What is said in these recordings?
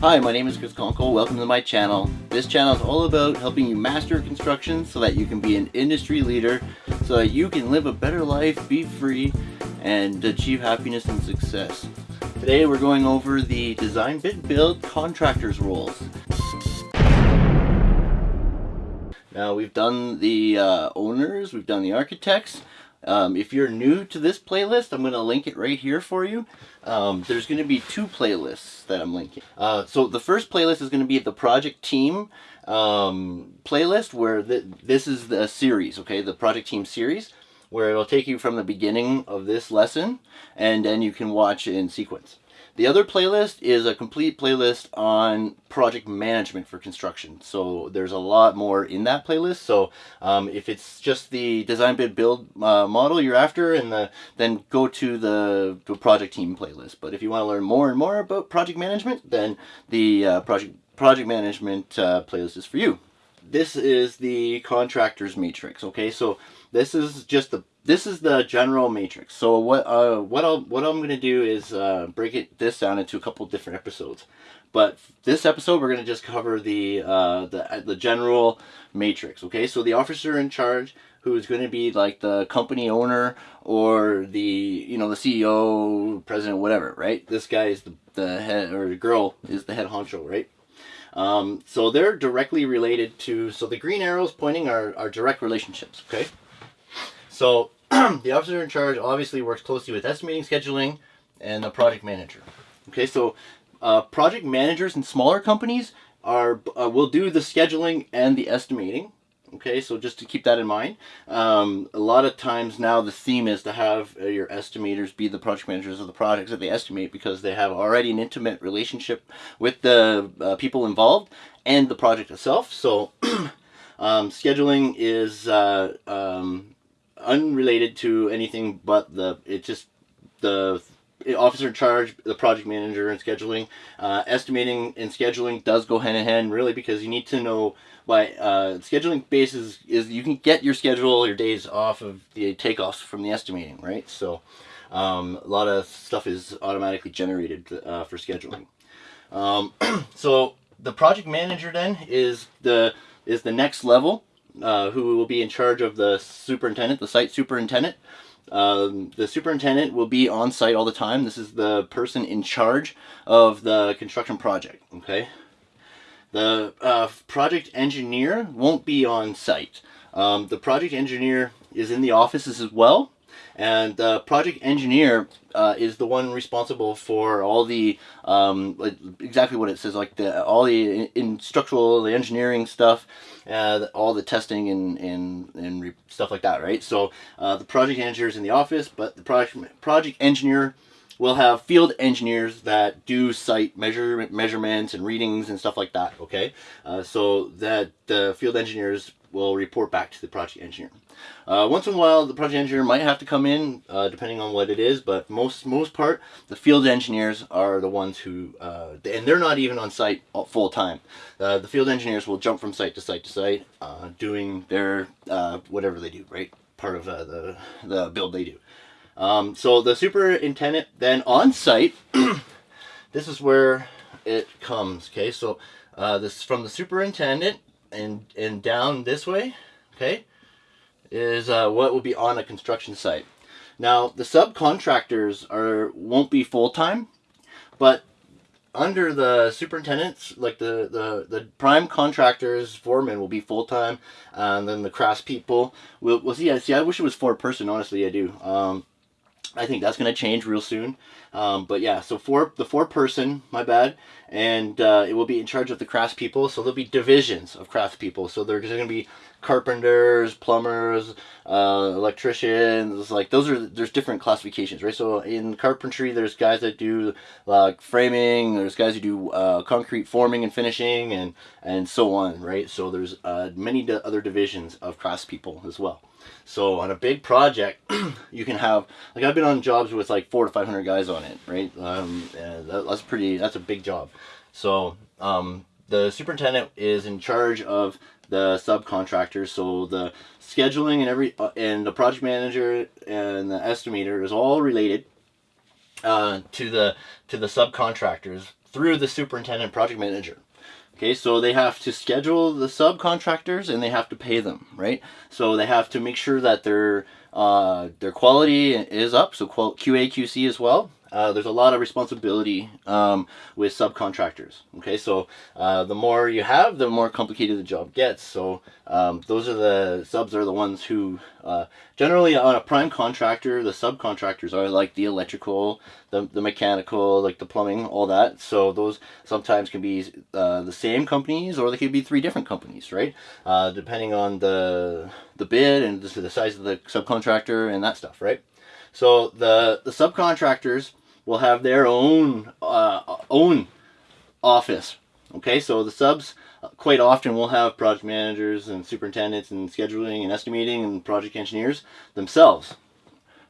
Hi, my name is Chris Conkle. Welcome to my channel. This channel is all about helping you master construction so that you can be an industry leader, so that you can live a better life, be free, and achieve happiness and success. Today we're going over the design bid build contractors roles. Now we've done the uh, owners, we've done the architects. Um, if you're new to this playlist, I'm going to link it right here for you. Um, there's going to be two playlists that I'm linking. Uh, so the first playlist is going to be the project team um, playlist where this is the series, okay, the project team series, where it'll take you from the beginning of this lesson and then you can watch in sequence. The other playlist is a complete playlist on project management for construction. So there's a lot more in that playlist. So um, if it's just the design bid build uh, model you're after, and the then go to the, project team playlist. But if you want to learn more and more about project management, then the uh, project project management uh, playlist is for you. This is the contractors matrix. Okay, so this is just the this is the general matrix. So what uh, what I'll what I'm gonna do is uh, break it this down into a couple different episodes. But this episode we're gonna just cover the uh, the uh, the general matrix. Okay, so the officer in charge who is going to be like the company owner or the you know the CEO, president, whatever. Right? This guy is the the head or the girl is the head honcho. Right? Um, so they're directly related to. So the green arrows pointing are are direct relationships. Okay. So the officer in charge obviously works closely with estimating, scheduling, and the project manager. Okay, so uh, project managers in smaller companies are uh, will do the scheduling and the estimating. Okay, so just to keep that in mind. Um, a lot of times now the theme is to have uh, your estimators be the project managers of the projects that they estimate because they have already an intimate relationship with the uh, people involved and the project itself. So um, scheduling is uh, um, unrelated to anything but the it just the officer in charge, the project manager, and scheduling. Uh, estimating and scheduling does go hand in hand, really, because you need to know why uh, scheduling basis is you can get your schedule, your days off of the takeoffs from the estimating, right? So um, a lot of stuff is automatically generated uh, for scheduling. Um, so the project manager then is the is the next level uh, who will be in charge of the superintendent, the site superintendent. Um, the superintendent will be on site all the time. This is the person in charge of the construction project, okay? The uh, project engineer won't be on site. Um, the project engineer is in the offices as well, and the project engineer uh, is the one responsible for all the um, exactly what it says like the all the in, structural the engineering stuff uh, all the testing and and, and stuff like that right? So uh, the project engineer is in the office but the project project engineer will have field engineers that do site measure measurements and readings and stuff like that okay? Uh, so that the field engineers will report back to the project engineer. Uh, once in a while, the project engineer might have to come in, uh, depending on what it is, but most most part, the field engineers are the ones who, uh, and they're not even on site full time. Uh, the field engineers will jump from site to site to site, uh, doing their uh, whatever they do, right? Part of the the build they do. Um, so the superintendent then on site, this is where it comes. Okay, so this is from the superintendent and and down this way, okay, is uh, what will be on a construction site. Now the subcontractors are won't be full time, but under the superintendents, like the, the, the prime contractors, foremen will be full time, and then the crafts people will. Well, see, I see. I wish it was four person. Honestly, I do. Um, I think that's going to change real soon. Um, but yeah, so four the four person, my bad, and uh, it will be in charge of the craftspeople. So there'll be divisions of craftspeople. So there's going to be carpenters, plumbers, uh, electricians. Like those are there's different classifications, right? So in carpentry, there's guys that do like framing. There's guys who do uh, concrete forming and finishing, and and so on, right? So there's uh, many other divisions of craftspeople as well. So on a big project, you can have like I've been on jobs with like four to five hundred guys on it, right? Um, that, that's pretty. That's a big job. So um, the superintendent is in charge of the subcontractors. So the scheduling and every uh, and the project manager and the estimator is all related uh, to the to the subcontractors through the superintendent project manager. Okay, so they have to schedule the subcontractors and they have to pay them, right? So they have to make sure that their uh, their quality is up, so QA QC as well. Uh, there's a lot of responsibility um, with subcontractors. Okay, so uh, the more you have, the more complicated the job gets. So um, those are the subs are the ones who uh, generally on a prime contractor, the subcontractors are like the electrical, the, the mechanical, like the plumbing, all that. So those sometimes can be uh, the same companies or they could be three different companies, right? Uh, depending on the the bid and the size of the subcontractor and that stuff, right? So the the subcontractors will have their own uh, own office. Okay, so the subs quite often will have project managers and superintendents and scheduling and estimating and project engineers themselves.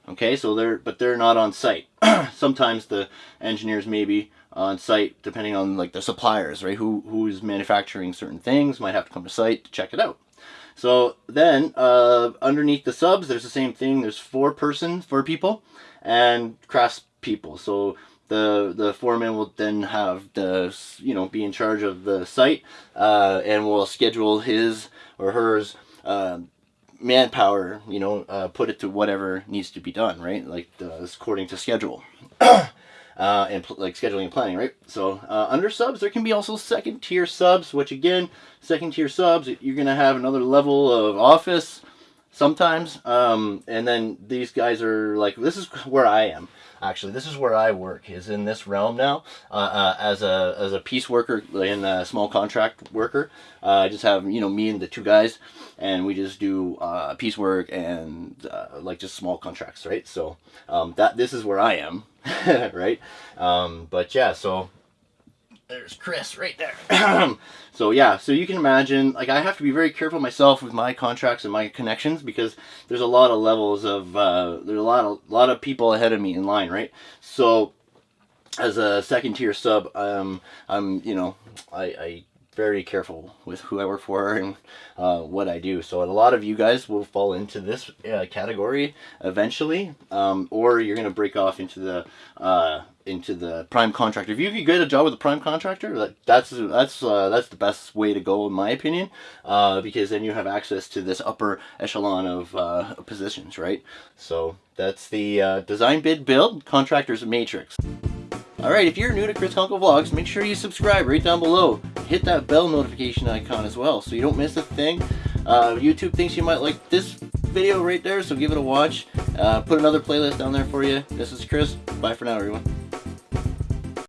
Okay, so they're but they're not on site. Sometimes the engineers may be on site depending on like the suppliers, right? Who who's manufacturing certain things might have to come to site to check it out. So then uh, underneath the subs, there's the same thing. There's four persons, four people, and crafts people. So the the foreman will then have the you know be in charge of the site uh, and will schedule his or hers uh, manpower. You know, uh, put it to whatever needs to be done. Right, like uh, according to schedule. Uh, and like scheduling and planning, right? So uh, under subs, there can be also second tier subs, which again, second tier subs, you're gonna have another level of office sometimes, um, and then these guys are like, this is where I am actually this is where I work is in this realm now. Uh, uh, as a as a piece worker and a small contract worker uh, I just have you know me and the two guys and we just do uh, piece work and uh, like just small contracts right? So um, that this is where I am right? Um, but yeah so there's Chris right there. so yeah, so you can imagine, like I have to be very careful myself with my contracts and my connections because there's a lot of levels of, uh, there's a lot of, lot of people ahead of me in line, right? So as a second tier sub, um, I'm, you know, I, I very careful with who I work for and uh, what I do. So a lot of you guys will fall into this uh, category eventually, um, or you're gonna break off into the uh, into the prime contractor. If you get a job with a prime contractor, that, that's that's uh, that's the best way to go in my opinion, uh, because then you have access to this upper echelon of uh, positions, right? So that's the design bid build contractors matrix. Alright, if you're new to Chris Kunkel Vlogs, make sure you subscribe right down below. Hit that bell notification icon as well so you don't miss a thing. Uh, YouTube thinks you might like this video right there, so give it a watch. Uh, put another playlist down there for you. This is Chris. Bye for now, everyone.